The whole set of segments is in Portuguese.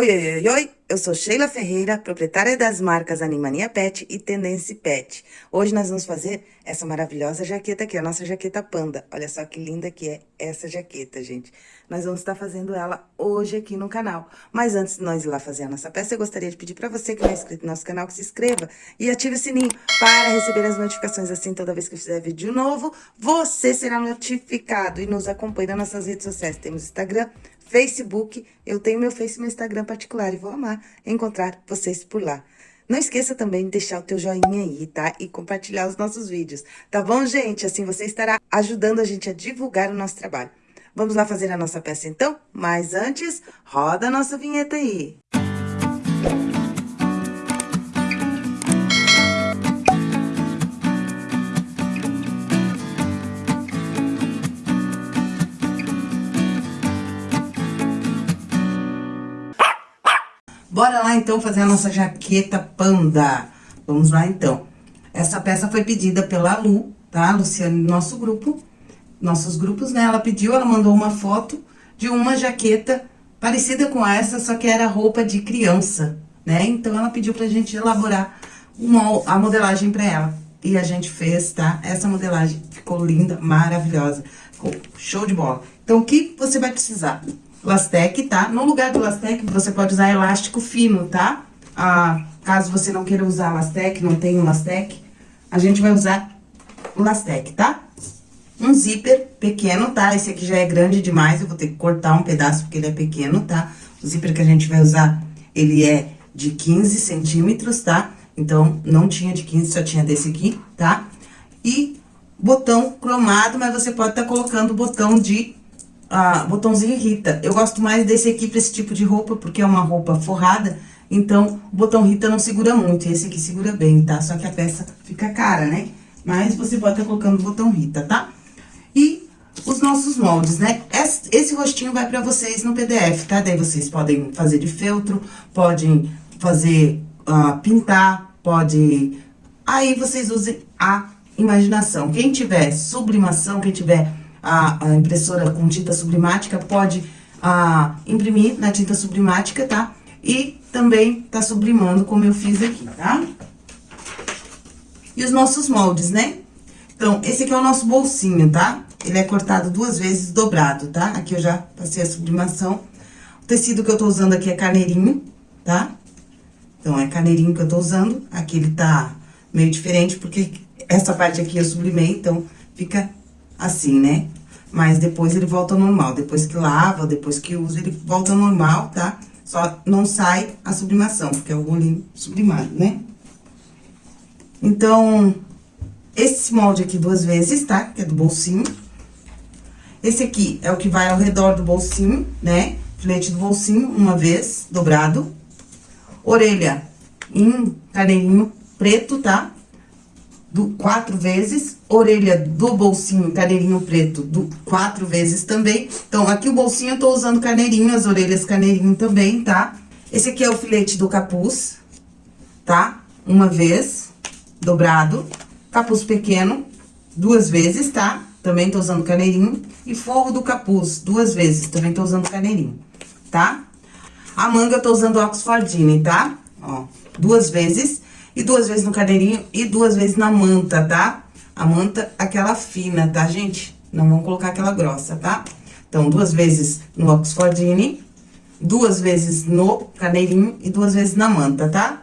Oi, oi, oi, oi, eu sou Sheila Ferreira, proprietária das marcas Animania Pet e Tendência Pet. Hoje nós vamos fazer essa maravilhosa jaqueta aqui, a nossa jaqueta panda. Olha só que linda que é essa jaqueta, gente. Nós vamos estar fazendo ela hoje aqui no canal. Mas antes de nós ir lá fazer a nossa peça, eu gostaria de pedir para você que não é inscrito no nosso canal, que se inscreva e ative o sininho para receber as notificações assim, toda vez que eu fizer vídeo novo, você será notificado e nos acompanhe nas nossas redes sociais. Temos Instagram, Facebook, eu tenho meu Face e meu Instagram particular e vou amar encontrar vocês por lá. Não esqueça também de deixar o teu joinha aí, tá? E compartilhar os nossos vídeos, tá bom, gente? Assim você estará ajudando a gente a divulgar o nosso trabalho. Vamos lá fazer a nossa peça então? Mas antes, roda a nossa vinheta aí. Bora lá, então, fazer a nossa jaqueta panda. Vamos lá, então. Essa peça foi pedida pela Lu, tá? Luciane, nosso grupo. Nossos grupos, né? Ela pediu, ela mandou uma foto de uma jaqueta parecida com essa, só que era roupa de criança, né? Então, ela pediu pra gente elaborar uma, a modelagem pra ela. E a gente fez, tá? Essa modelagem ficou linda, maravilhosa. Ficou show de bola. Então, o que você vai precisar? Lastec, tá? No lugar do Lastec, você pode usar elástico fino, tá? Ah, caso você não queira usar Lastec, não tenha Lastec, a gente vai usar o Lastec, tá? Um zíper pequeno, tá? Esse aqui já é grande demais, eu vou ter que cortar um pedaço porque ele é pequeno, tá? O zíper que a gente vai usar, ele é de 15 centímetros, tá? Então, não tinha de 15, só tinha desse aqui, tá? E botão cromado, mas você pode estar tá colocando botão de ah, botãozinho Rita. Eu gosto mais desse aqui pra esse tipo de roupa, porque é uma roupa forrada, então o botão Rita não segura muito, esse aqui segura bem, tá? Só que a peça fica cara, né? Mas você pode estar tá colocando o botão Rita, tá? E os nossos moldes, né? Esse, rostinho vai pra vocês no PDF, tá? Daí vocês podem fazer de feltro, podem fazer, uh, pintar, pode... Aí vocês usem a imaginação. Quem tiver sublimação, quem tiver a, a impressora com tinta sublimática, pode a, imprimir na tinta sublimática, tá? E também tá sublimando como eu fiz aqui, tá? E os nossos moldes, né? Então, esse aqui é o nosso bolsinho, tá? Ele é cortado duas vezes, dobrado, tá? Aqui eu já passei a sublimação. O tecido que eu tô usando aqui é carneirinho, tá? Então, é carneirinho que eu tô usando. Aqui ele tá meio diferente, porque essa parte aqui eu sublimei, então fica assim, né? Mas depois ele volta ao normal. Depois que lava, depois que usa, ele volta ao normal, tá? Só não sai a sublimação, porque é o bolinho sublimado, né? Então, esse molde aqui duas vezes, tá? Que é do bolsinho. Esse aqui é o que vai ao redor do bolsinho, né? Filete do bolsinho, uma vez, dobrado. Orelha em carneirinho preto, tá? Do quatro vezes, orelha do bolsinho, carneirinho preto, do quatro vezes também. Então, aqui o bolsinho eu tô usando carneirinho, as orelhas carneirinho também, tá? Esse aqui é o filete do capuz, tá? Uma vez, dobrado. Capuz pequeno, duas vezes, tá? Também tô usando carneirinho. E forro do capuz, duas vezes, também tô usando carneirinho, tá? A manga eu tô usando Oxfordine, tá? Ó, duas vezes e duas vezes no cadeirinho e duas vezes na manta, tá? A manta, aquela fina, tá, gente? Não vamos colocar aquela grossa, tá? Então, duas vezes no Oxfordine, duas vezes no cadeirinho e duas vezes na manta, tá?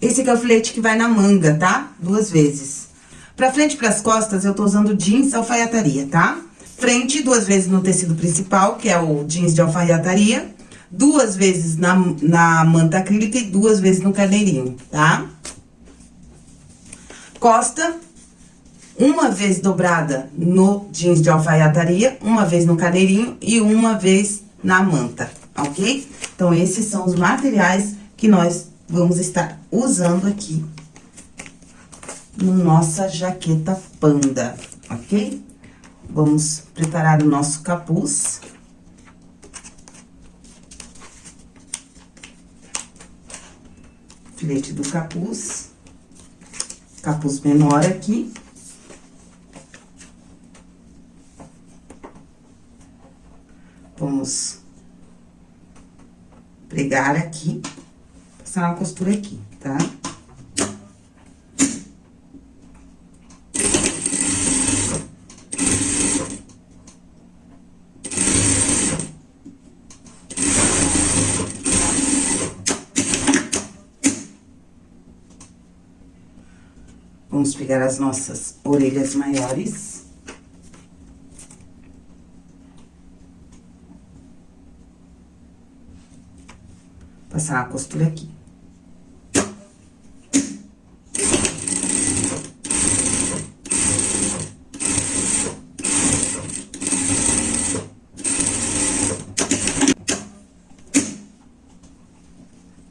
Esse aqui é o filete que vai na manga, tá? Duas vezes. Pra frente e pras costas, eu tô usando jeans alfaiataria, tá? Frente, duas vezes no tecido principal, que é o jeans de alfaiataria duas vezes na, na manta acrílica e duas vezes no carneirinho, tá? Costa, uma vez dobrada no jeans de alfaiataria, uma vez no carneirinho e uma vez na manta, ok? Então, esses são os materiais que nós vamos estar usando aqui no nossa jaqueta panda, ok? Vamos preparar o nosso capuz. Filete do capuz, capuz menor aqui. Vamos pregar aqui, passar uma costura aqui, tá? Vamos pegar as nossas orelhas maiores. Passar a costura aqui.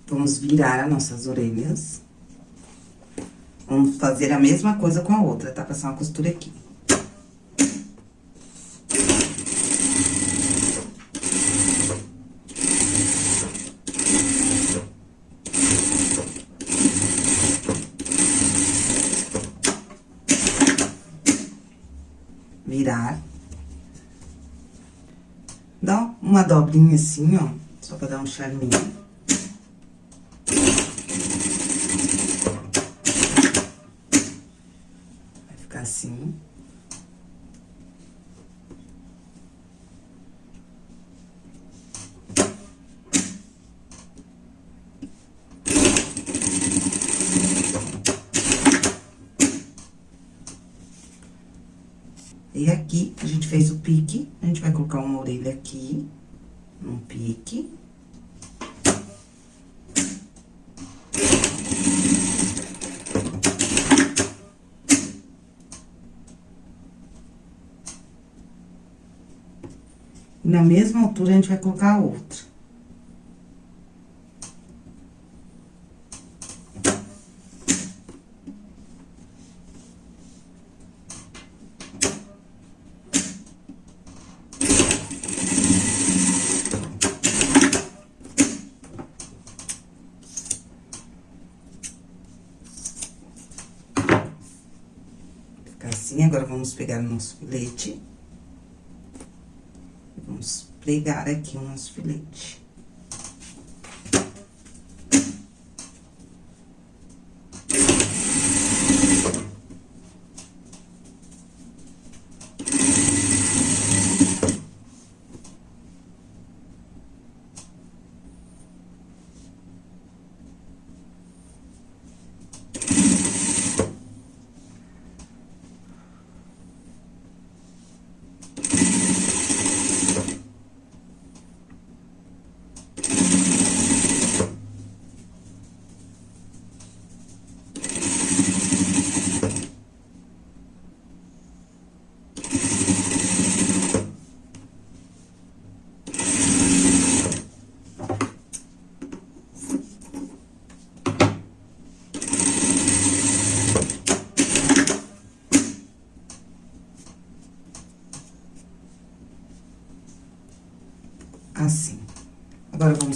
Vamos virar as nossas orelhas. Vamos fazer a mesma coisa com a outra, tá? Passar uma costura aqui. Virar. Dá uma dobrinha assim, ó, só pra dar um charminho. assim. E aqui, a gente fez o pique, a gente vai colocar uma orelha aqui, um pique. Na mesma altura, a gente vai colocar a outra. Ficar assim, agora vamos pegar o nosso filete. Vamos pregar aqui o nosso filete. assim.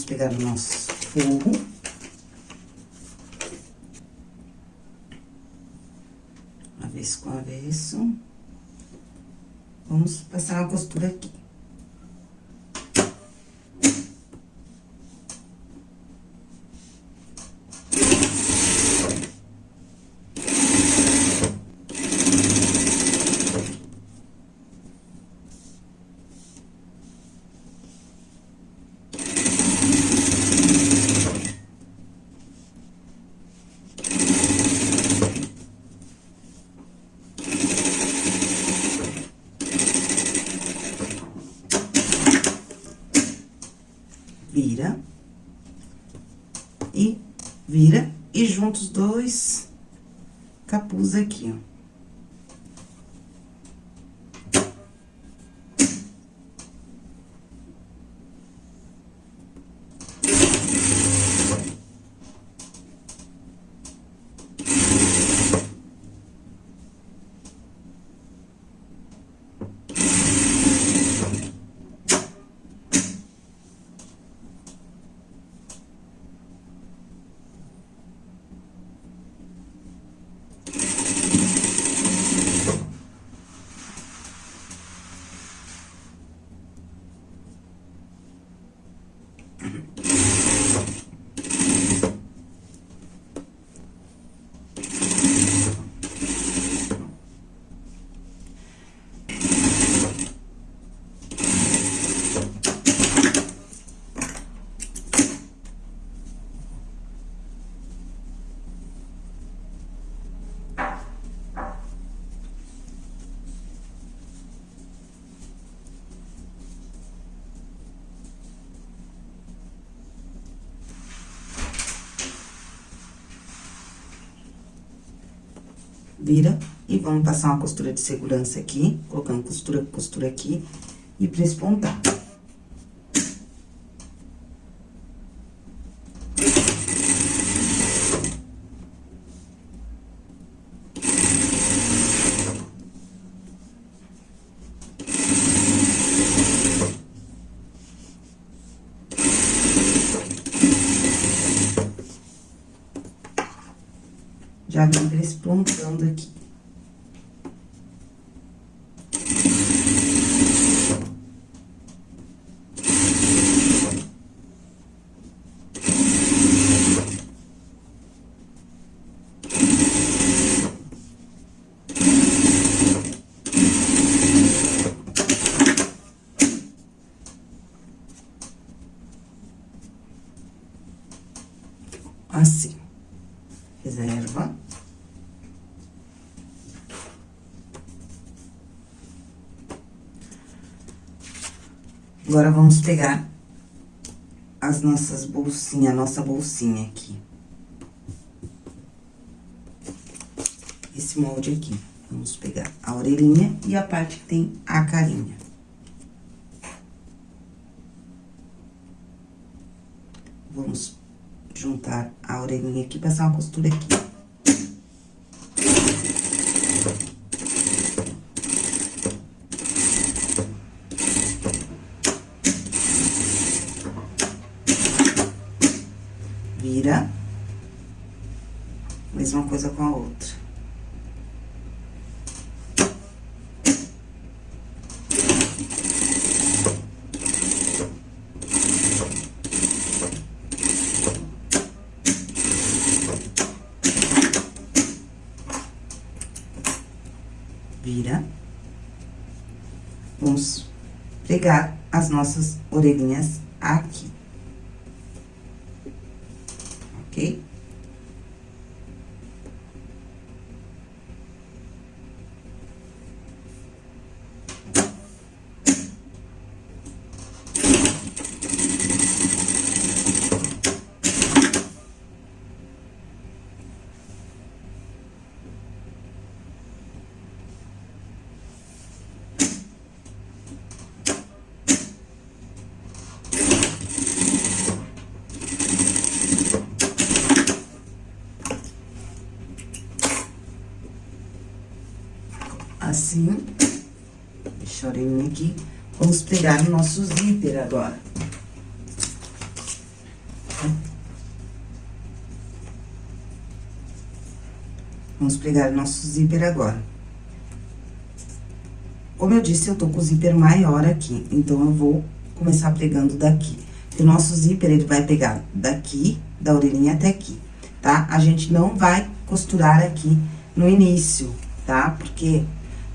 Agora, vamos pegar o nosso forro. Avesso com avesso. Vamos passar uma costura aqui. vira. E vira e junta os dois capuz aqui, ó. Vira e vamos passar uma costura de segurança aqui, colocando costura, costura aqui e prespontar. Já vem despontando aqui. Assim. Reserva. Agora, vamos pegar as nossas bolsinhas, a nossa bolsinha aqui. Esse molde aqui. Vamos pegar a orelhinha e a parte que tem a carinha. Vamos juntar a orelhinha aqui, passar uma costura aqui. Orelhinhas assim. Deixa orelhinha aqui. Vamos pegar o nosso zíper agora. Vamos pegar o nosso zíper agora. Como eu disse, eu tô com o zíper maior aqui, então eu vou começar pegando daqui. O nosso zíper, ele vai pegar daqui, da orelhinha até aqui, tá? A gente não vai costurar aqui no início, tá? Porque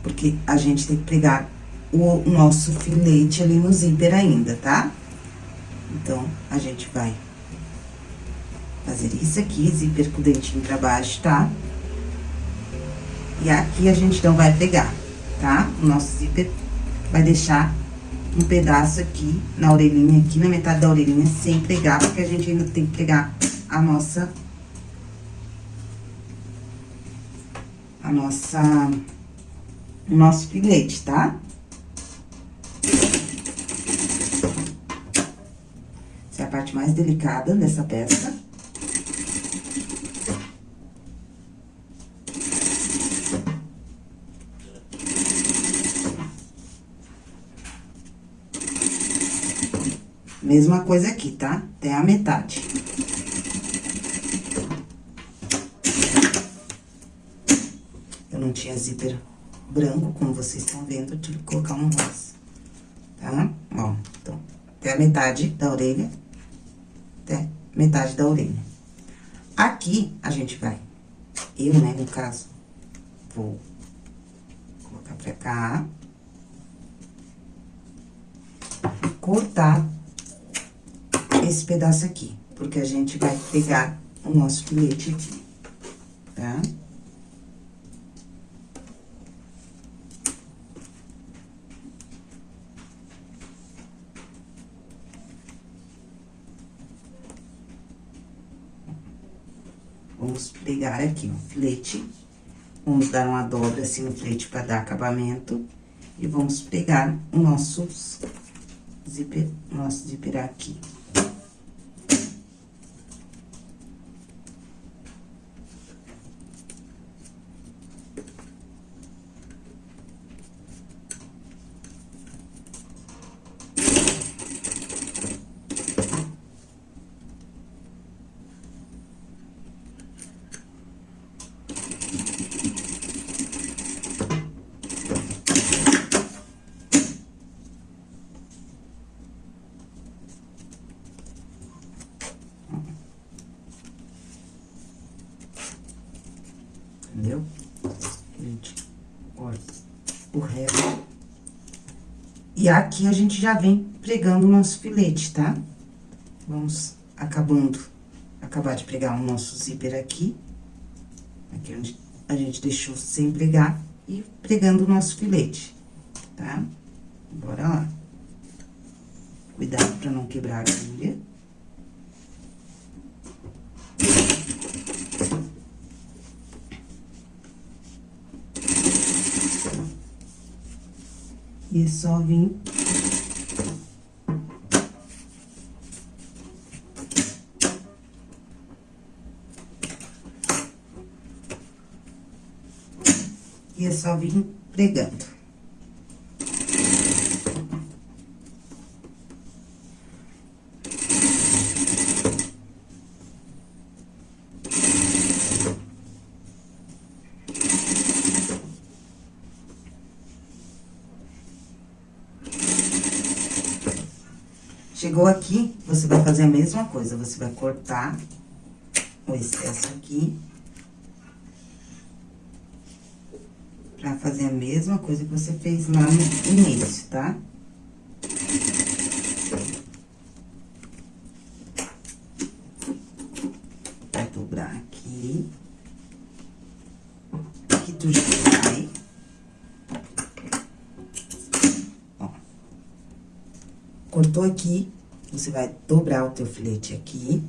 porque a gente tem que pregar o nosso filete ali no zíper ainda, tá? Então, a gente vai fazer isso aqui, zíper com o dentinho pra baixo, tá? E aqui a gente não vai pregar, tá? O nosso zíper vai deixar um pedaço aqui na orelhinha, aqui na metade da orelhinha, sem pregar, porque a gente ainda tem que pregar a nossa... A nossa o nosso filete, tá? Essa é a parte mais delicada dessa peça. Mesma coisa aqui, tá? Até a metade. Eu não tinha zíper branco, como vocês estão vendo, eu tive que colocar um rosa, tá? Ó, então, até a metade da orelha, até metade da orelha. Aqui, a gente vai, eu, né, no caso, vou colocar pra cá. Cortar esse pedaço aqui, porque a gente vai pegar o nosso filete aqui, tá? Tá? Vamos pegar aqui o filete Vamos dar uma dobra assim no flete para dar acabamento. E vamos pegar o nosso zíper, nosso zíper aqui. entendeu? A gente corta o resto. E aqui a gente já vem pregando o nosso filete, tá? Vamos acabando, acabar de pregar o nosso zíper aqui. Aqui onde a gente deixou sem pregar e pregando o nosso filete, tá? Bora lá. Cuidado pra não quebrar a agulha. E é só vir... E é só vir pregando. Chegou aqui, você vai fazer a mesma coisa, você vai cortar o excesso aqui. Pra fazer a mesma coisa que você fez lá no início, tá? Vai dobrar aqui. Aqui tu já vai. Ó. Cortou aqui, você vai dobrar o teu filete aqui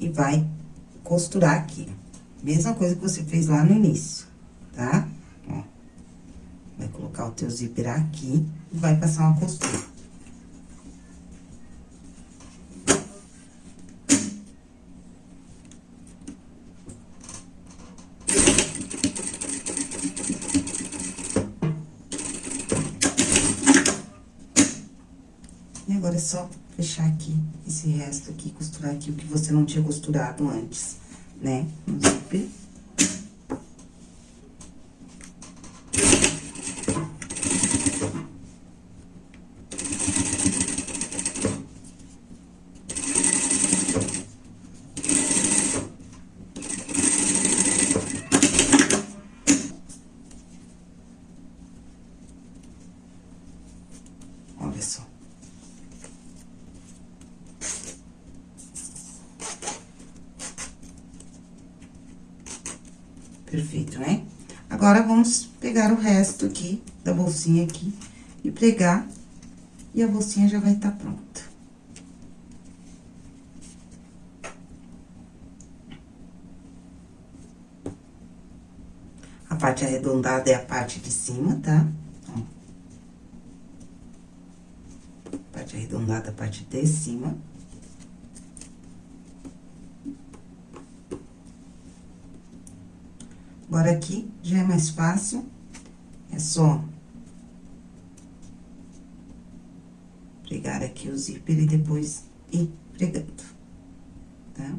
e vai costurar aqui. Mesma coisa que você fez lá no início, tá? Ó. Vai colocar o teu zíper aqui e vai passar uma costura. Costurado antes, né? No zíper. Olha só. Perfeito, né? Agora, vamos pegar o resto aqui, da bolsinha aqui, e pregar, e a bolsinha já vai estar tá pronta. A parte arredondada é a parte de cima, tá? Ó. Parte arredondada, a parte de cima. Agora, aqui já é mais fácil, é só pregar aqui o zíper e depois ir pregando, tá?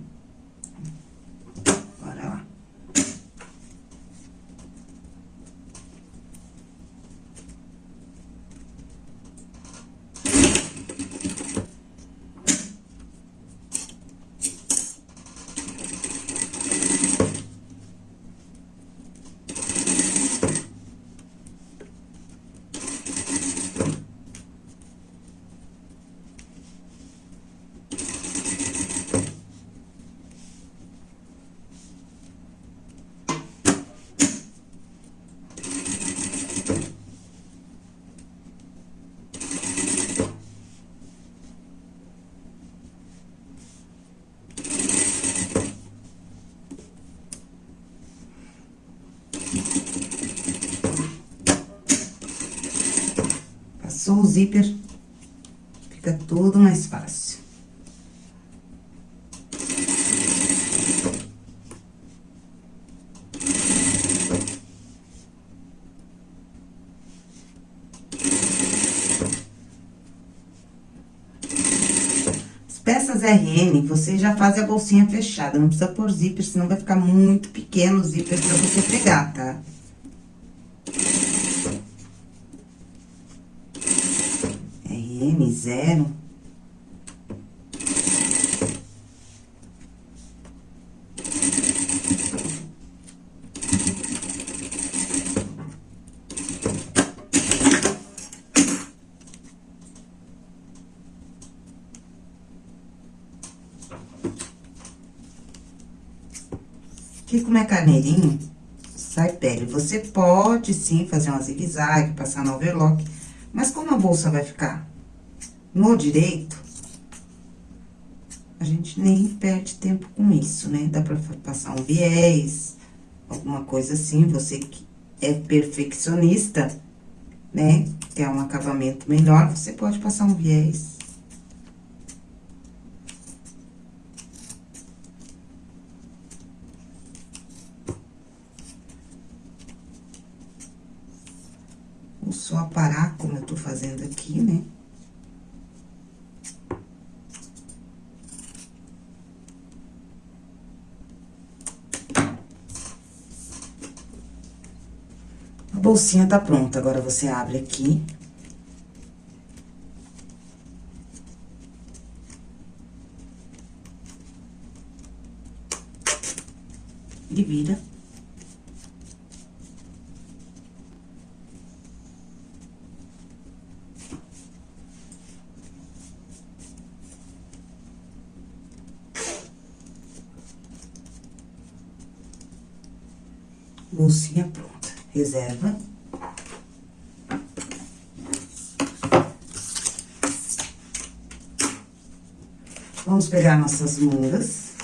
Passou o zíper, fica tudo mais fácil. peças RN, você já faz a bolsinha fechada, não precisa pôr zíper, senão vai ficar muito pequeno o zíper pra você pegar, tá? RN zero. Aqui como é carneirinho, sai pele. Você pode sim fazer uma zigue-zague, passar no overlock, mas como a bolsa vai ficar no direito, a gente nem perde tempo com isso, né? Dá pra passar um viés, alguma coisa assim, você que é perfeccionista, né? Quer um acabamento melhor, você pode passar um viés. Vou só parar como eu tô fazendo aqui, né? A bolsinha tá pronta, agora você abre aqui. E vira. bolsinha pronta. Reserva. Vamos pegar nossas mangas.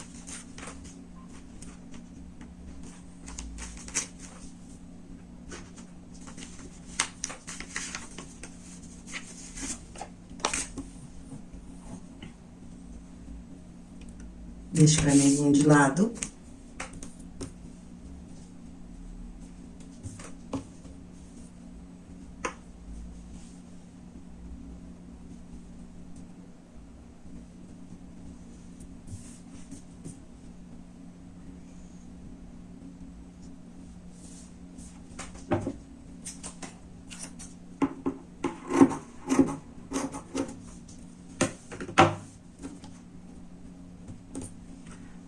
Deixa o vermelhinho de lado.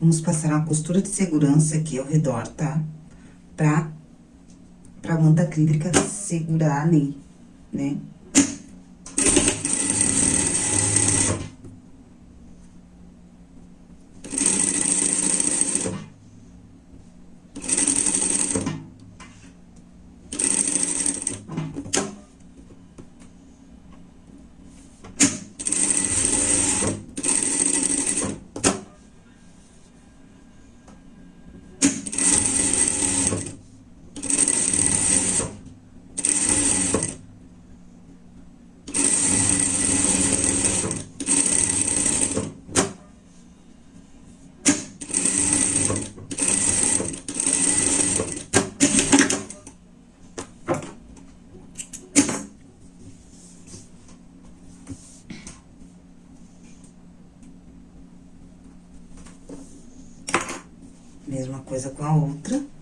Vamos passar uma costura de segurança aqui ao redor, tá? Pra, pra manta acrílica segurar ali, né? Mesma coisa com a outra.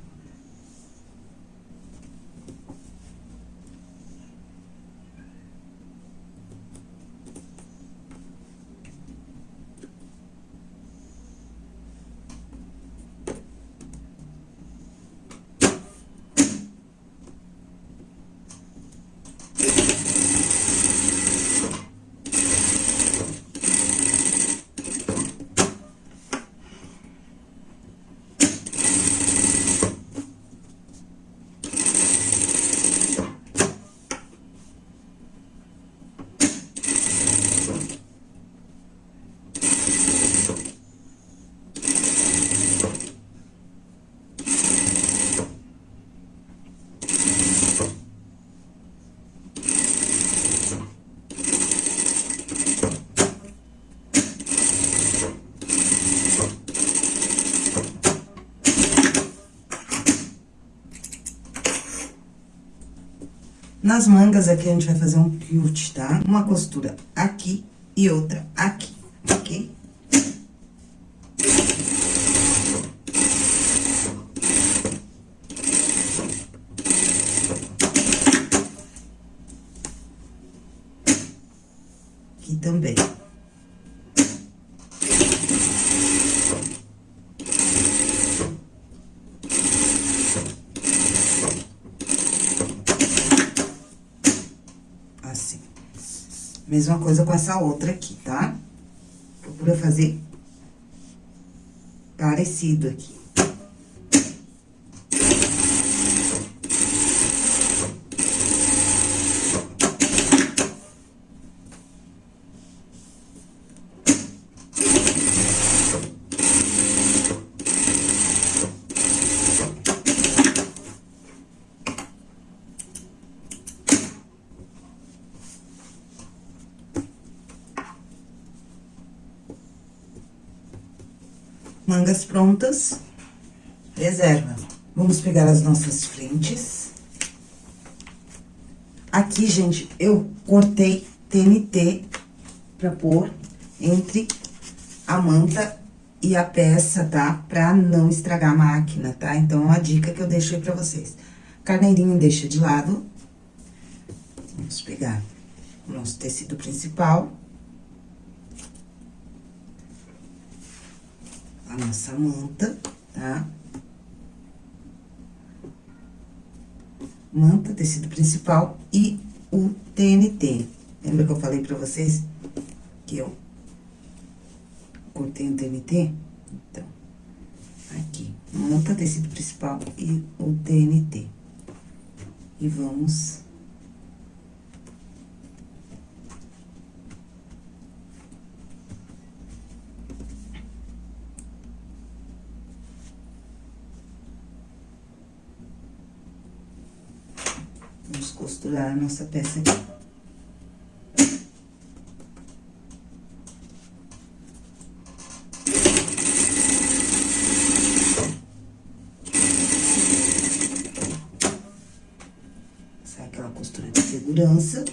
Nas mangas aqui, a gente vai fazer um quilt, tá? Uma costura aqui e outra aqui, ok? Aqui também. Mesma coisa com essa outra aqui, tá? Procura fazer parecido aqui. Mangas prontas, reserva. Vamos pegar as nossas frentes. Aqui, gente, eu cortei TNT pra pôr entre a manta e a peça, tá? Pra não estragar a máquina, tá? Então, é uma dica que eu deixo aí pra vocês. Carneirinho deixa de lado. Vamos pegar o nosso tecido principal. A nossa manta, tá? Manta, tecido principal e o TNT. Lembra que eu falei pra vocês que eu cortei o TNT? Então, aqui, manta, tecido principal e o TNT. E vamos Vamos costurar a nossa peça aqui. De segurança.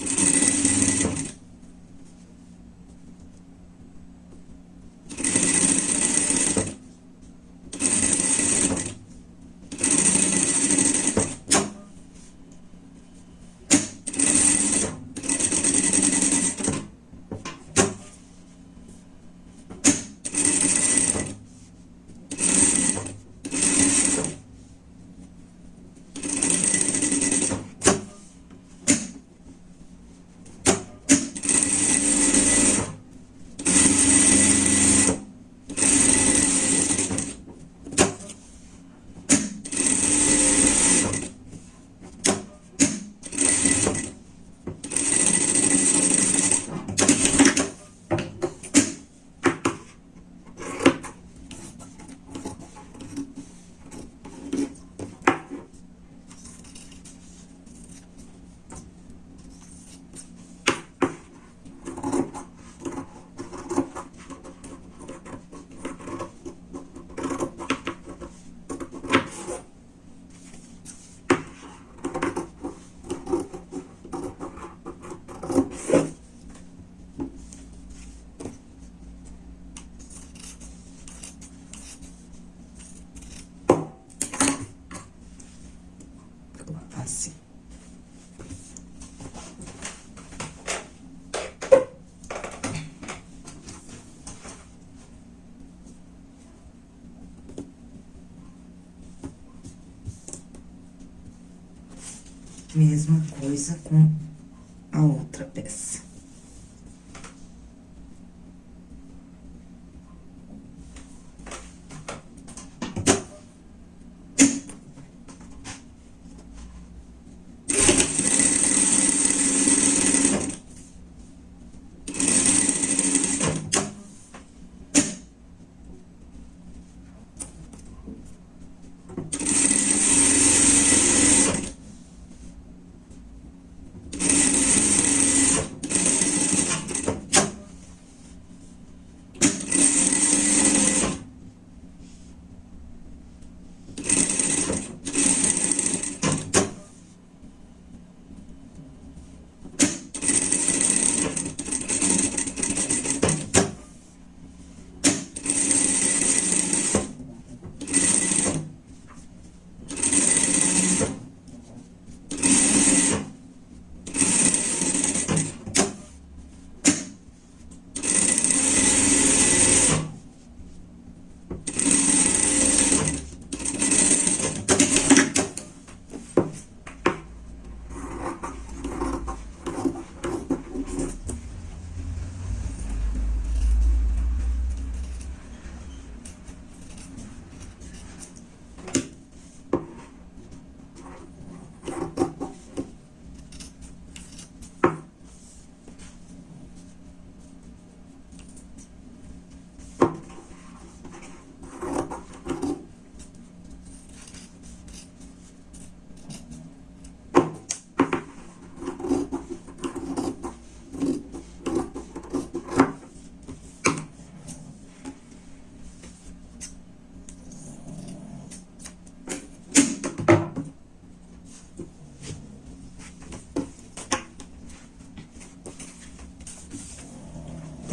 Mesma coisa com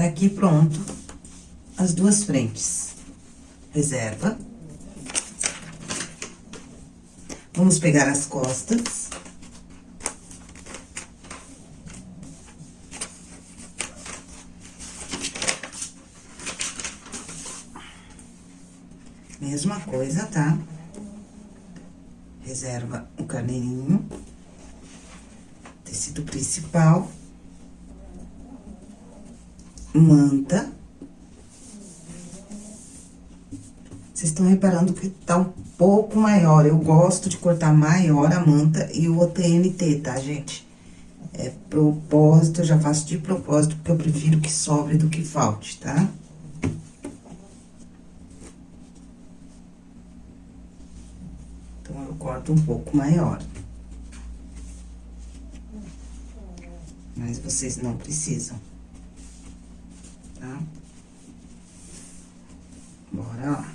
aqui pronto as duas frentes. Reserva. Vamos pegar as costas. Mesma coisa, tá? Reserva o carneirinho. Tecido principal. Manta. Vocês estão reparando que tá um pouco maior. Eu gosto de cortar maior a manta e o OTNT, tá, gente? É propósito, eu já faço de propósito, porque eu prefiro que sobre do que falte, tá? Tá? corto um pouco maior. Mas vocês não precisam, tá? Bora lá.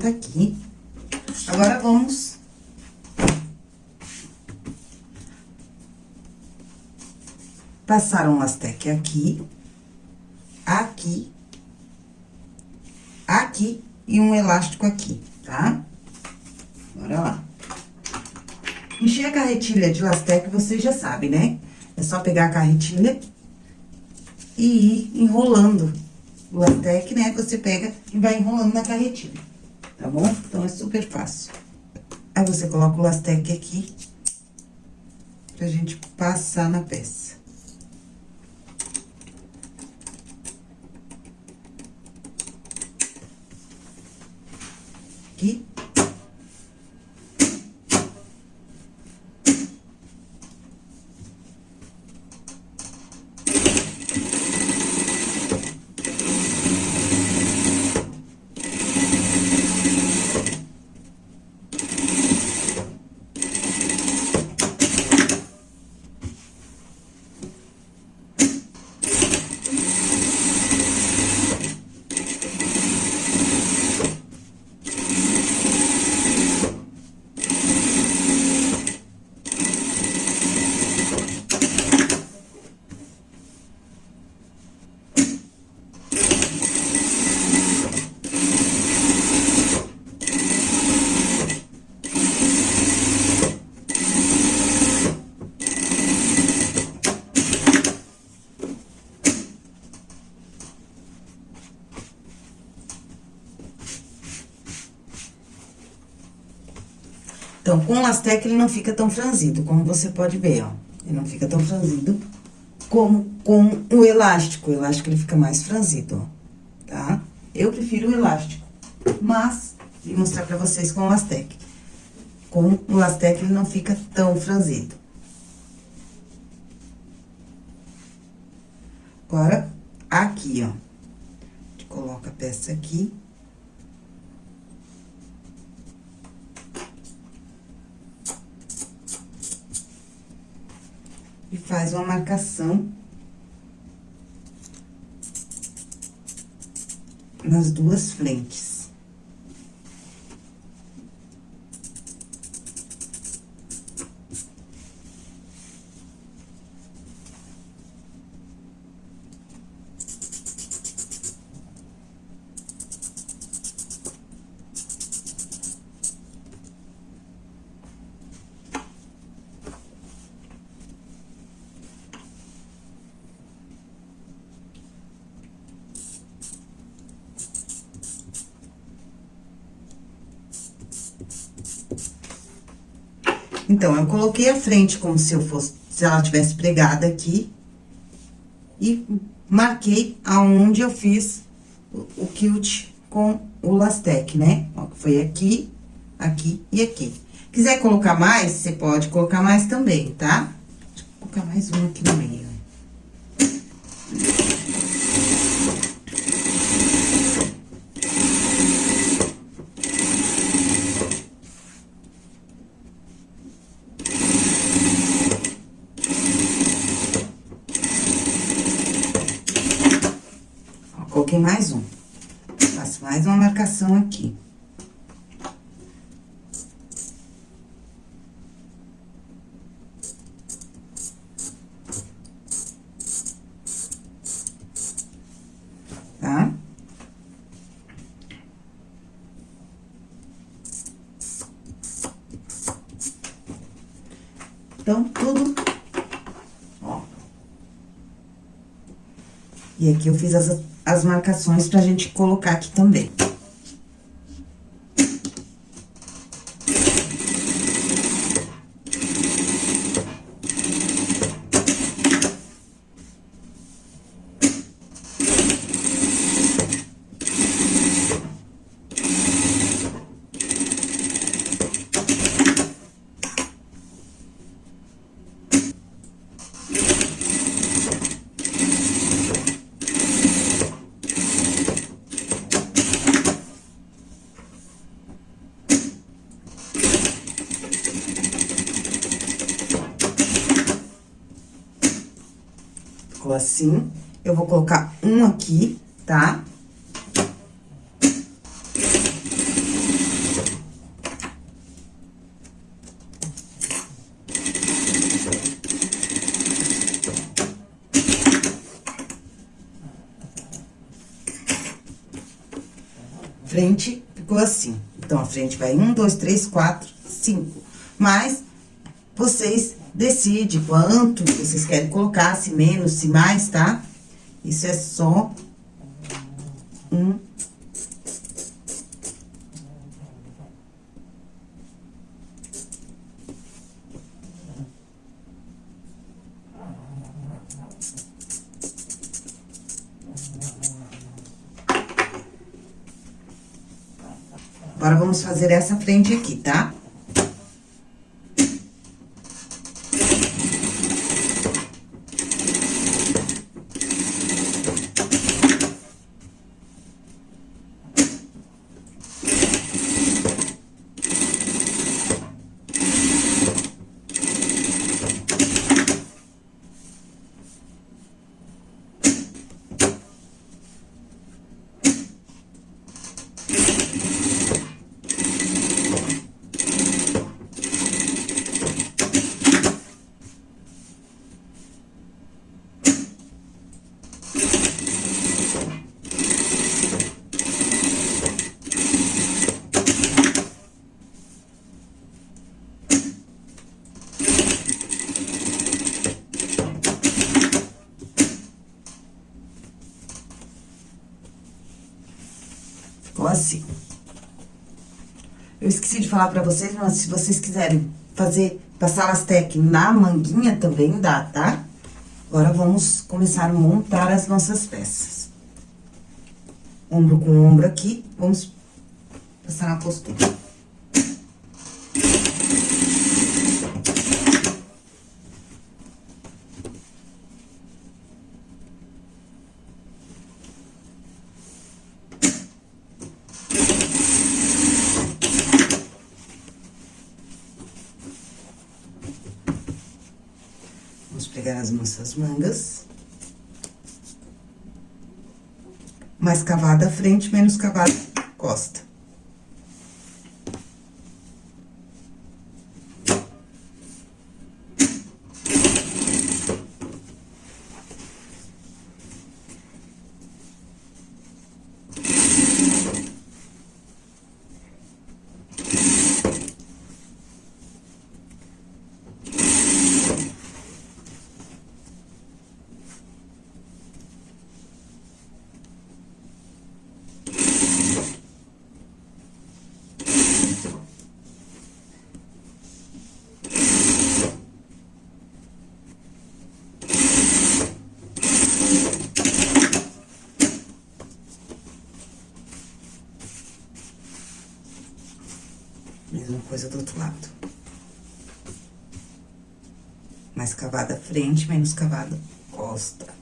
Tá aqui. Agora, vamos... Passar um lastec aqui, aqui, aqui e um elástico aqui, tá? Bora lá. Encher a carretilha de lastec, vocês já sabem, né? É só pegar a carretilha e ir enrolando o lastec, né? Você pega e vai enrolando na carretilha tá bom? Então, é super fácil. Aí, você coloca o lastec aqui, pra gente passar na peça. Aqui. Com Lastec, ele não fica tão franzido, como você pode ver, ó. Ele não fica tão franzido como com o elástico. O elástico, ele fica mais franzido, ó, tá? Eu prefiro o elástico, mas vim mostrar pra vocês com o Lastec. Com o Lastec, ele não fica tão franzido. Agora, aqui, ó. A gente coloca a peça aqui. E faz uma marcação nas duas frentes. Coloquei a frente como se eu fosse, se ela tivesse pregada aqui. E marquei aonde eu fiz o, o quilt com o lastec, né? Ó, foi aqui, aqui e aqui. Quiser colocar mais, você pode colocar mais também, tá? Deixa eu colocar mais um aqui no meio. coloquei mais um. Faço mais uma marcação aqui. Tá? Então, tudo... Ó. E aqui eu fiz as as marcações pra gente colocar aqui também. ficou assim. Eu vou colocar um aqui, tá? Frente ficou assim. Então, a frente vai um, dois, três, quatro, cinco. Mas, vocês decide quanto vocês querem colocar, se menos, se mais, tá? Isso é só um... Agora, vamos fazer essa frente aqui, tá? Assim. Eu esqueci de falar pra vocês, mas se vocês quiserem fazer, passar lastec na manguinha também dá, tá? Agora, vamos começar a montar as nossas peças. Ombro com ombro aqui, vamos passar na postura. pegar as nossas mangas. Mais cavada frente, menos cavada costa. Mesma coisa do outro lado. Mais cavada frente, menos cavada costa.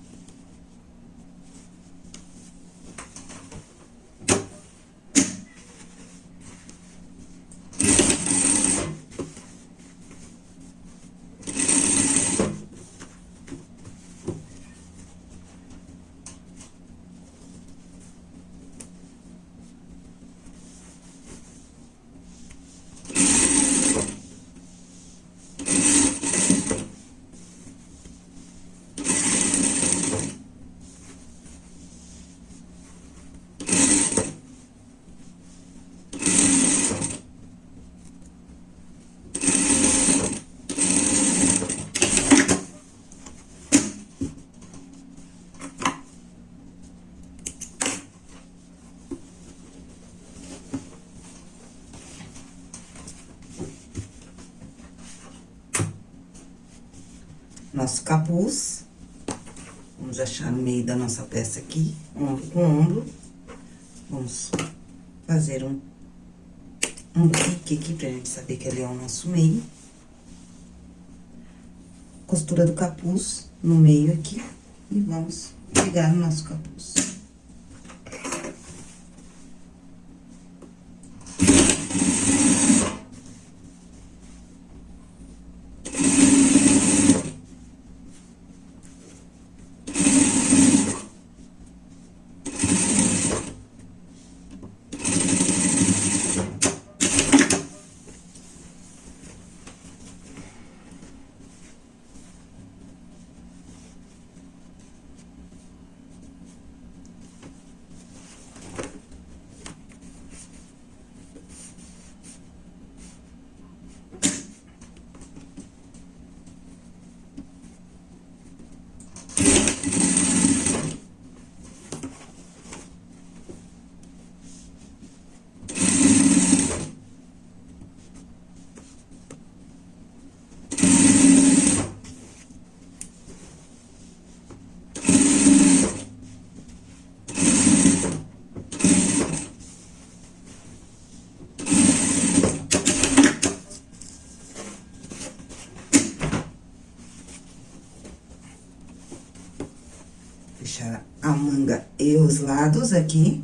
Nosso capuz. Vamos achar no meio da nossa peça aqui, ombro com ombro. Vamos fazer um, um pique aqui pra gente saber que ali é o nosso meio. Costura do capuz no meio aqui e vamos pegar o nosso capuz. a manga e os lados aqui.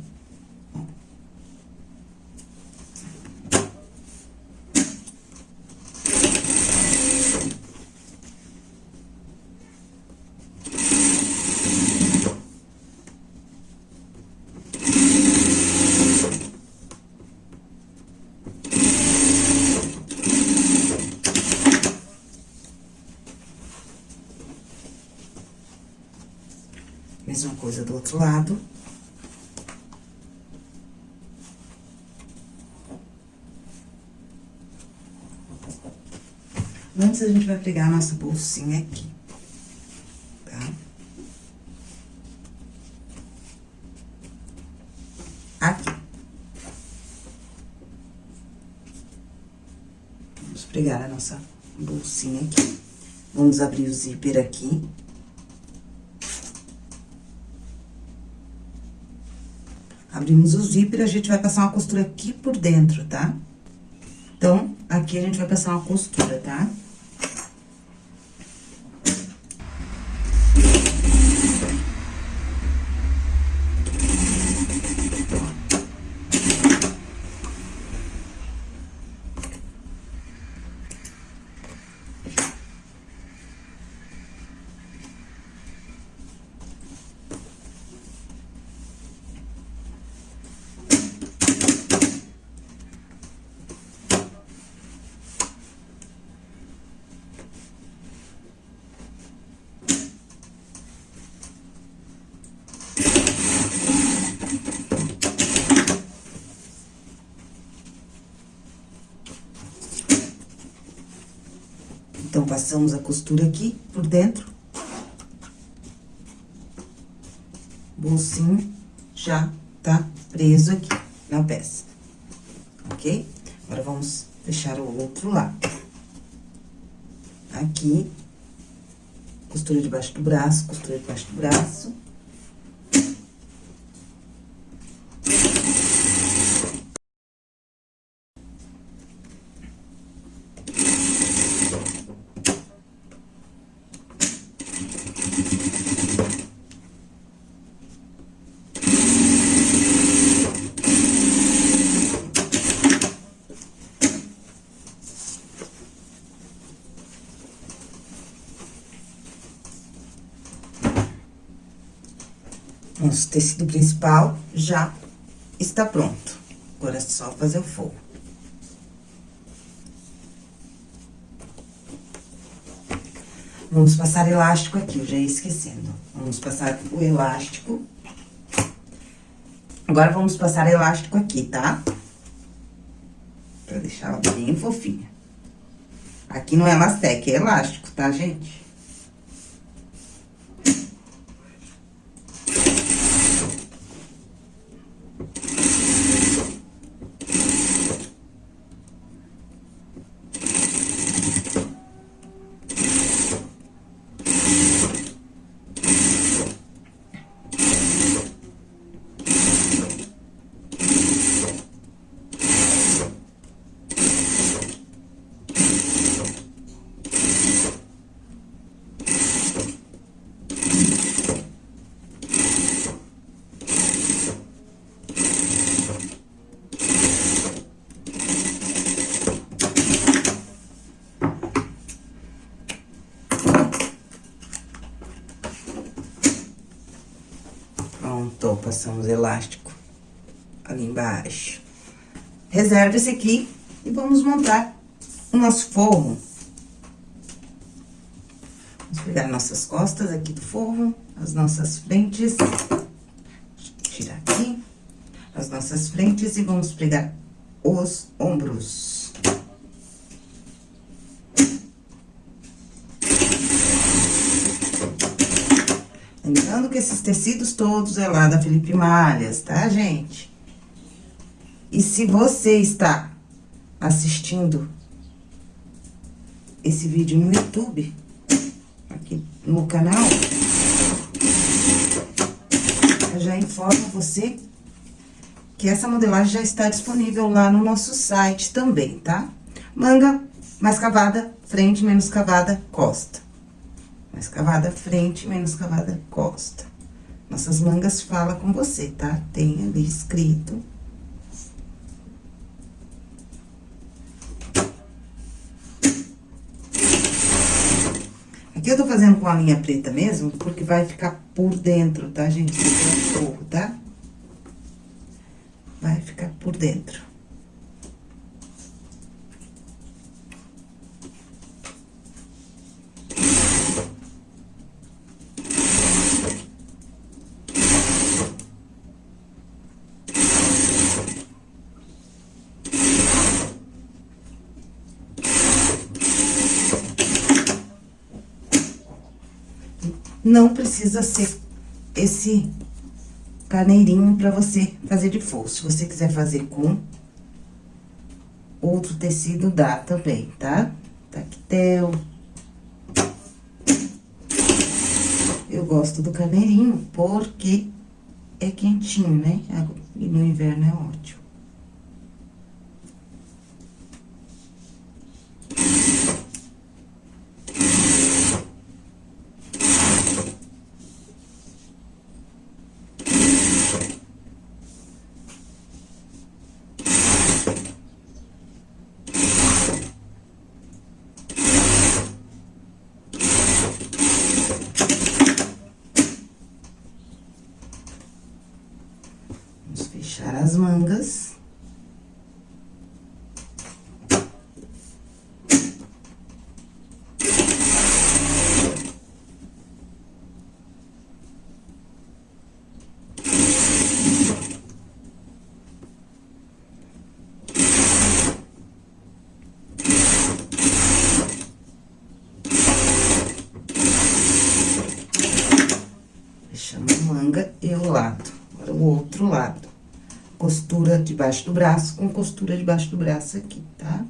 Mesma coisa do outro lado. Antes, a gente vai pegar a nossa bolsinha aqui, tá? Aqui. pregar a nossa bolsinha aqui. Vamos abrir o zíper aqui. Abrimos o zíper, a gente vai passar uma costura aqui por dentro, tá? Então, aqui a gente vai passar uma costura, tá? Tá? Então, passamos a costura aqui por dentro. Bolsinho já tá preso aqui na peça, ok? Agora, vamos fechar o outro lado. Aqui, costura debaixo do braço, costura debaixo do braço. Nosso tecido principal já está pronto. Agora é só fazer o forro. Vamos passar elástico aqui, eu já ia esquecendo. Vamos passar o elástico. Agora, vamos passar elástico aqui, tá? Pra deixar ela bem fofinha. Aqui não é elastec, é elástico, tá, gente? Pronto, passamos elástico ali embaixo. Reserva esse aqui e vamos montar o nosso forro. Vamos pegar nossas costas aqui do forro, as nossas frentes. Tirar aqui as nossas frentes e vamos pregar os ombros. Lembrando que esses tecidos todos é lá da Felipe Malhas, tá, gente? E se você está assistindo esse vídeo no YouTube, aqui no canal, eu já informo você que essa modelagem já está disponível lá no nosso site também, tá? Manga mais cavada, frente menos cavada, costa. Mais cavada frente, menos cavada costa. Nossas mangas fala com você, tá? Tem ali escrito. Aqui eu tô fazendo com a linha preta mesmo, porque vai ficar por dentro, tá, gente? Tá? Vai ficar por dentro. Não precisa ser esse carneirinho pra você fazer de forro. Se você quiser fazer com outro tecido, dá também, tá? Tactel. Eu gosto do carneirinho porque é quentinho, né? E no inverno é ótimo. as mangas. Fechamos a manga e o lado, agora o outro lado costura debaixo do braço com costura debaixo do braço aqui, tá?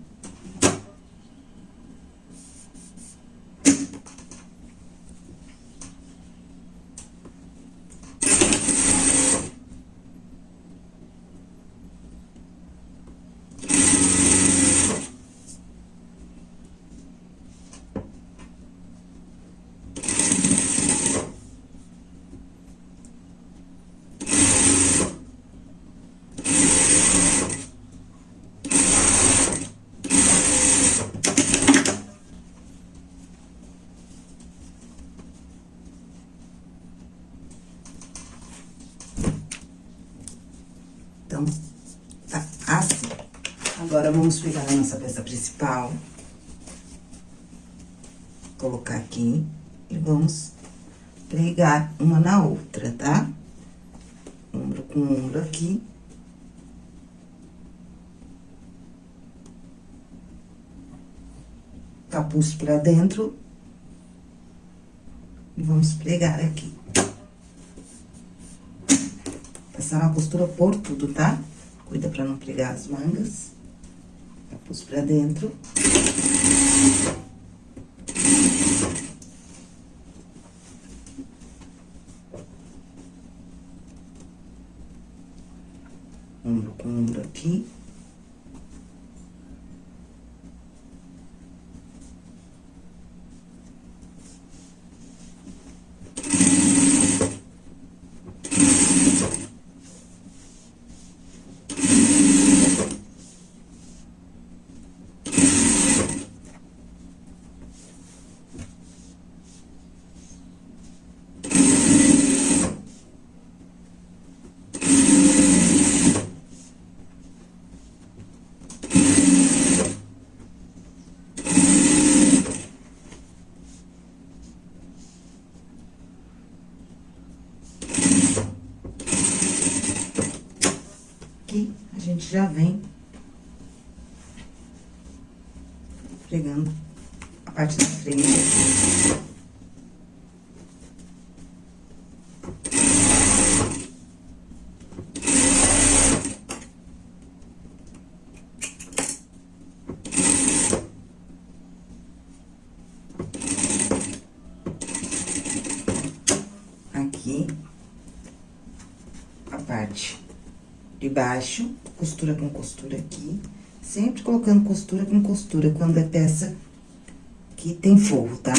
Então, tá assim. Agora, vamos pegar a nossa peça principal. Colocar aqui e vamos pregar uma na outra, tá? Ombro com ombro aqui. Capuz pra dentro. E vamos pregar aqui passar uma costura por tudo, tá? Cuida pra não pregar as mangas. Capuz pra dentro. Ombro com ombro aqui. Gente já vem pregando a parte da frente. Aqui, a parte de baixo costura com costura aqui. Sempre colocando costura com costura quando é peça que tem forro, tá?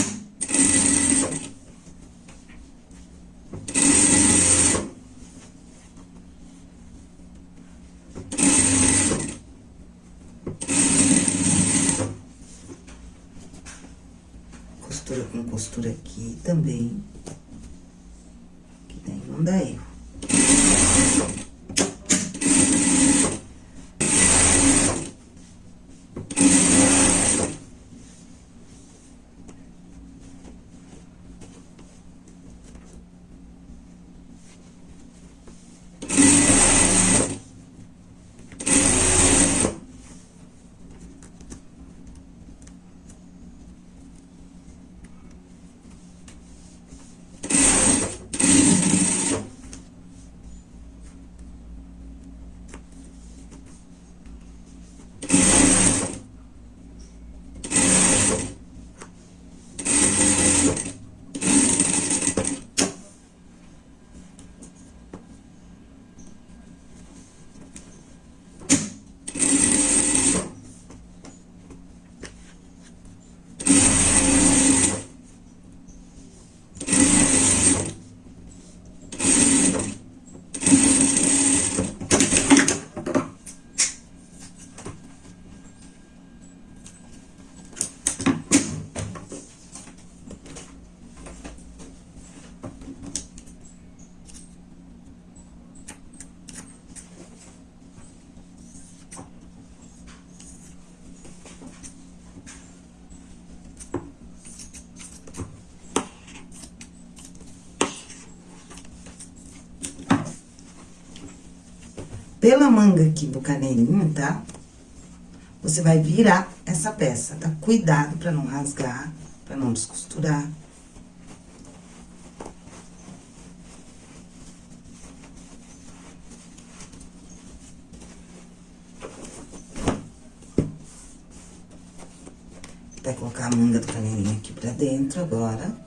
Pela manga aqui do carneirinho, tá? Você vai virar essa peça, tá? Cuidado pra não rasgar, pra não descosturar. Vai colocar a manga do carneirinho aqui pra dentro agora.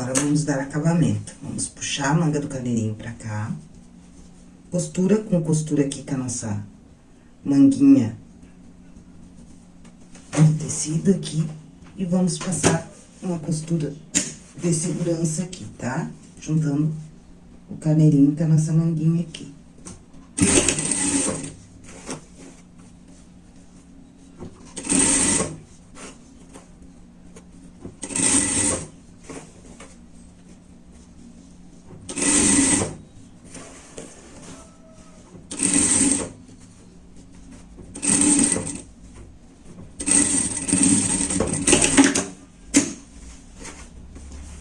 Agora, vamos dar acabamento. Vamos puxar a manga do carneirinho pra cá. Costura com costura aqui com a nossa manguinha de tecido aqui. E vamos passar uma costura de segurança aqui, tá? Juntando o carneirinho com a nossa manguinha aqui.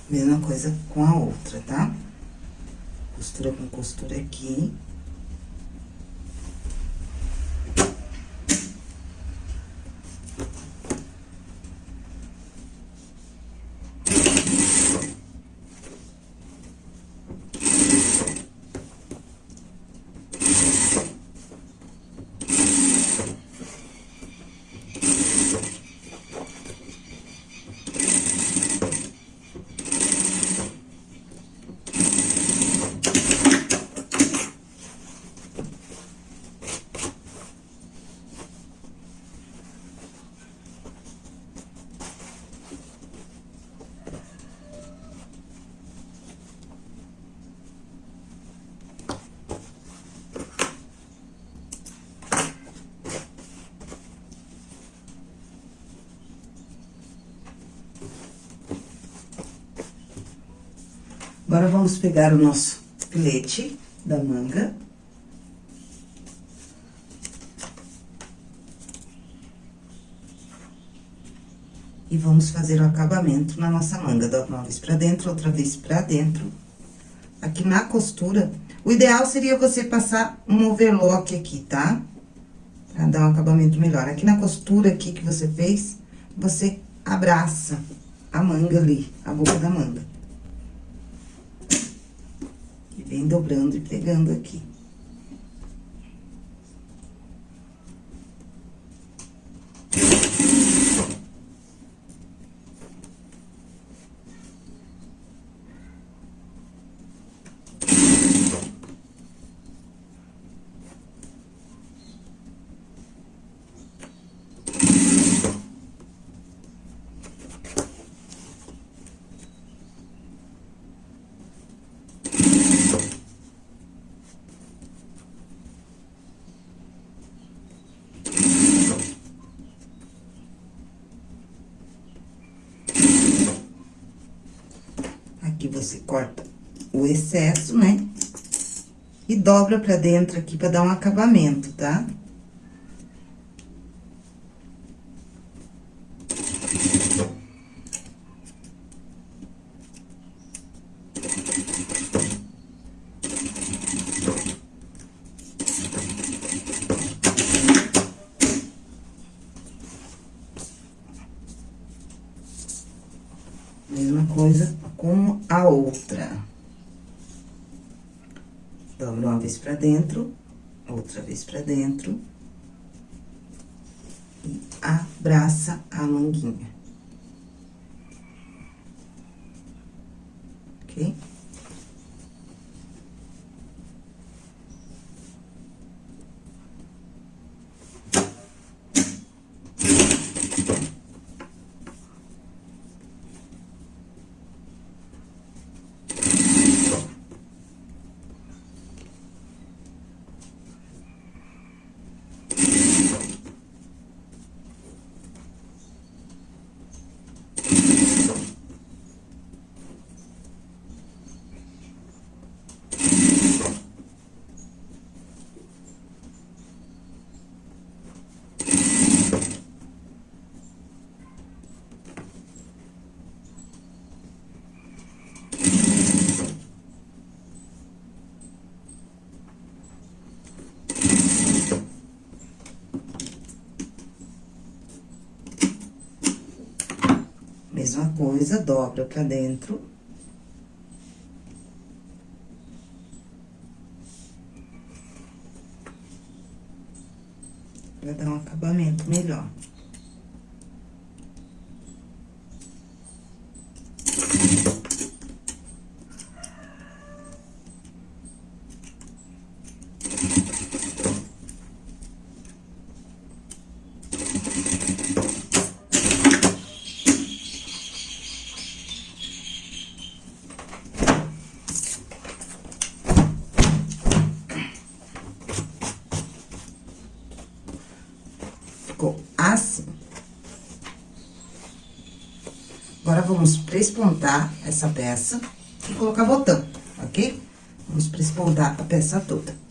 Mesma coisa com a outra, tá? Costura com costura aqui. Agora, vamos pegar o nosso filete da manga. E vamos fazer o acabamento na nossa manga. Dá uma vez pra dentro, outra vez pra dentro. Aqui na costura, o ideal seria você passar um overlock aqui, tá? Pra dar um acabamento melhor. Aqui na costura aqui que você fez, você abraça a manga ali, a boca da manga. Vem dobrando e pegando aqui. Aqui você corta o excesso, né? E dobra pra dentro aqui pra dar um acabamento, tá? Mesma dentro, outra vez pra dentro. E abraça a manguinha. Ok? Mesma coisa, dobra pra dentro. Pra dar um acabamento melhor. Ficou assim. Agora, vamos essa peça e colocar botão, ok? Vamos prespontar a peça toda.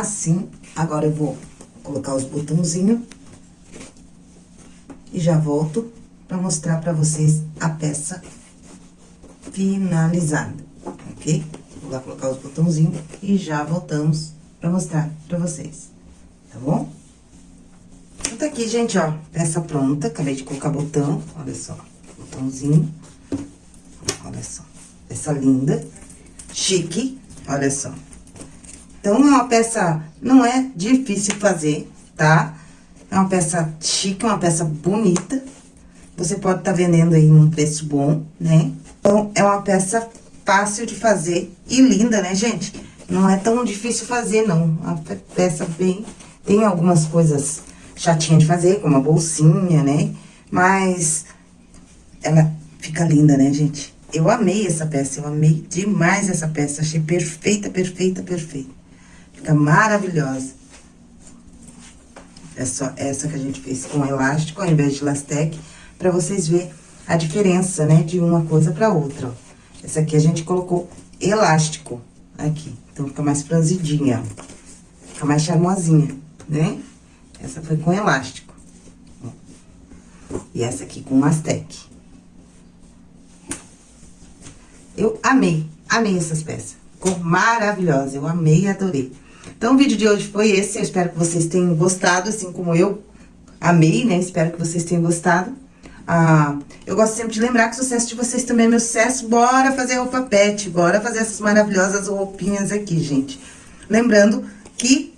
Assim. Agora, eu vou colocar os botãozinhos. E já volto pra mostrar pra vocês a peça finalizada, ok? Vou lá colocar os botãozinhos e já voltamos pra mostrar pra vocês, tá bom? Então, tá aqui, gente, ó, peça pronta. Acabei de colocar botão, olha só, botãozinho. Olha só, peça linda, chique. Olha só. Então, é uma peça, não é difícil fazer, tá? É uma peça chique, uma peça bonita. Você pode estar tá vendendo aí num preço bom, né? Então, é uma peça fácil de fazer e linda, né, gente? Não é tão difícil fazer, não. Uma peça bem... Tem algumas coisas chatinhas de fazer, como a bolsinha, né? Mas ela fica linda, né, gente? Eu amei essa peça, eu amei demais essa peça. Achei perfeita, perfeita, perfeita. Fica maravilhosa. É só essa que a gente fez com elástico ao invés de lastec, pra vocês verem a diferença, né, de uma coisa pra outra, ó. Essa aqui a gente colocou elástico aqui, então fica mais franzidinha, fica mais charmosinha, né? Essa foi com elástico. E essa aqui com lastec. Eu amei, amei essas peças. Ficou maravilhosa, eu amei e adorei. Então, o vídeo de hoje foi esse. Eu espero que vocês tenham gostado, assim como eu amei, né? Espero que vocês tenham gostado. Ah, eu gosto sempre de lembrar que o sucesso de vocês também é meu sucesso. Bora fazer roupa pet, bora fazer essas maravilhosas roupinhas aqui, gente. Lembrando que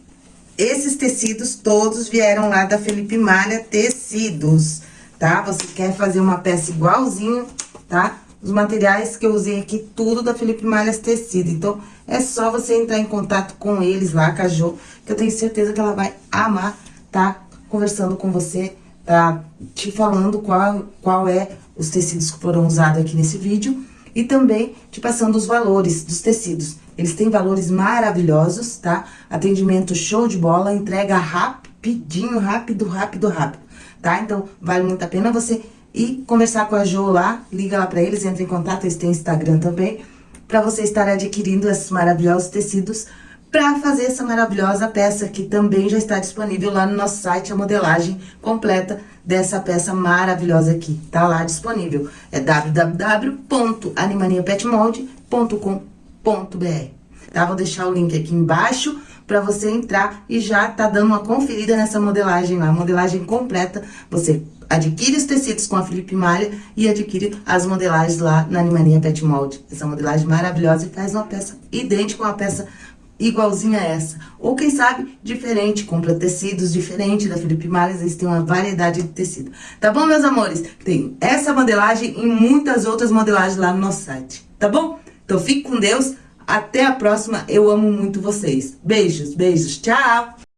esses tecidos todos vieram lá da Felipe Malha Tecidos, tá? Você quer fazer uma peça igualzinho, tá? Os materiais que eu usei aqui, tudo da Felipe Malhas Tecido. Então, é só você entrar em contato com eles lá, com a Jo, que eu tenho certeza que ela vai amar tá conversando com você, tá te falando qual, qual é os tecidos que foram usados aqui nesse vídeo. E também te passando os valores dos tecidos. Eles têm valores maravilhosos, tá? Atendimento show de bola, entrega rapidinho, rápido, rápido, rápido, tá? Então, vale muito a pena você e conversar com a Jo lá, liga lá pra eles, entra em contato, eles têm Instagram também, pra você estar adquirindo esses maravilhosos tecidos pra fazer essa maravilhosa peça que também já está disponível lá no nosso site, a modelagem completa dessa peça maravilhosa aqui, tá lá disponível. É www.animaniapetmold.com.br tá? Vou deixar o link aqui embaixo para você entrar e já tá dando uma conferida nessa modelagem lá, modelagem completa. Você adquire os tecidos com a Felipe Malha e adquire as modelagens lá na Animania Pet Mold. Essa modelagem maravilhosa e faz uma peça idêntica a uma peça igualzinha a essa. Ou quem sabe, diferente, compra tecidos diferentes da Felipe Malha, eles têm uma variedade de tecido. Tá bom, meus amores? Tem essa modelagem e muitas outras modelagens lá no nosso site, tá bom? Então fique com Deus, até a próxima, eu amo muito vocês. Beijos, beijos, tchau!